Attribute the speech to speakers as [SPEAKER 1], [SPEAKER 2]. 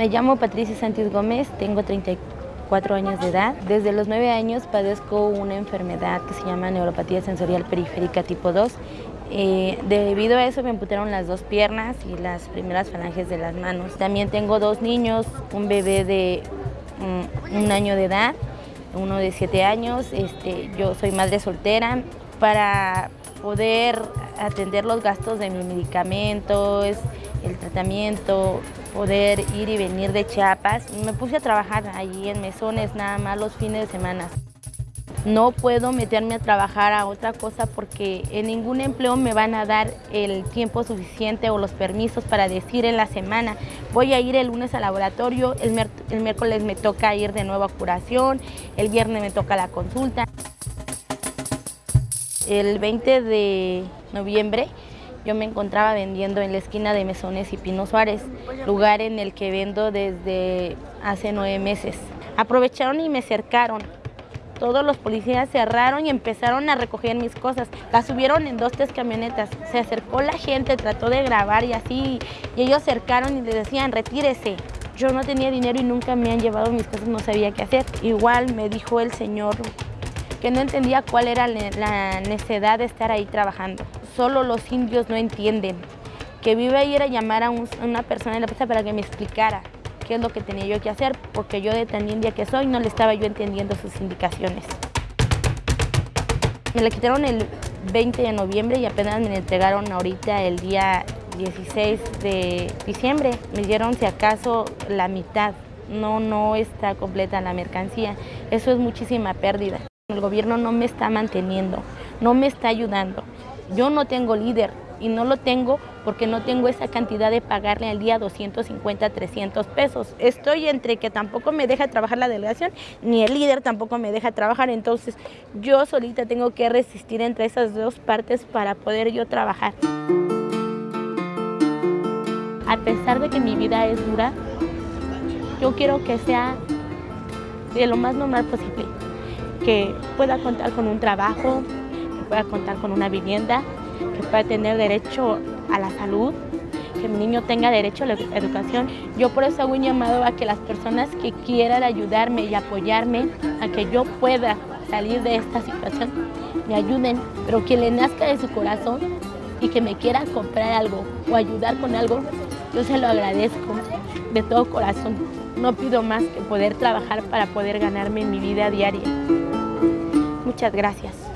[SPEAKER 1] Me llamo Patricia Santis Gómez, tengo 34 años de edad. Desde los 9 años padezco una enfermedad que se llama neuropatía sensorial periférica tipo 2. Eh, debido a eso me amputaron las dos piernas y las primeras falanges de las manos. También tengo dos niños, un bebé de mm, un año de edad, uno de 7 años. Este, yo soy madre soltera. Para poder atender los gastos de mis medicamentos, el tratamiento, poder ir y venir de Chiapas. Me puse a trabajar allí en mesones nada más los fines de semana. No puedo meterme a trabajar a otra cosa porque en ningún empleo me van a dar el tiempo suficiente o los permisos para decir en la semana voy a ir el lunes al laboratorio, el, el miércoles me toca ir de nuevo a curación, el viernes me toca la consulta. El 20 de noviembre yo me encontraba vendiendo en la esquina de Mesones y Pino Suárez, lugar en el que vendo desde hace nueve meses. Aprovecharon y me cercaron. Todos los policías cerraron y empezaron a recoger mis cosas. Las subieron en dos, tres camionetas. Se acercó la gente, trató de grabar y así. Y ellos cercaron y le decían, retírese. Yo no tenía dinero y nunca me han llevado mis cosas, no sabía qué hacer. Igual me dijo el señor que no entendía cuál era la necesidad de estar ahí trabajando. Solo los indios no entienden. Que vive a ir a llamar a, una persona en la plaza para que me explicara qué es lo que tenía yo que hacer, porque yo de tan india que soy no le estaba yo entendiendo sus indicaciones. Me la quitaron el 20 de noviembre y apenas me la entregaron ahorita el día 16 de diciembre. Me dieron si acaso la mitad, no, no está completa la mercancía. Eso es muchísima pérdida. El gobierno no me está manteniendo, no me está ayudando. Yo no tengo líder y no lo tengo porque no tengo esa cantidad de pagarle al día 250, 300 pesos. Estoy entre que tampoco me deja trabajar la delegación, ni el líder tampoco me deja trabajar, entonces yo solita tengo que resistir entre esas dos partes para poder yo trabajar. A pesar de que mi vida es dura, yo quiero que sea de lo más normal posible que pueda contar con un trabajo, que pueda contar con una vivienda, que pueda tener derecho a la salud, que mi niño tenga derecho a la educación. Yo por eso hago un llamado a que las personas que quieran ayudarme y apoyarme, a que yo pueda salir de esta situación, me ayuden, pero que le nazca de su corazón y que me quiera comprar algo o ayudar con algo, yo se lo agradezco de todo corazón. No pido más que poder trabajar para poder ganarme mi vida diaria. Muchas gracias.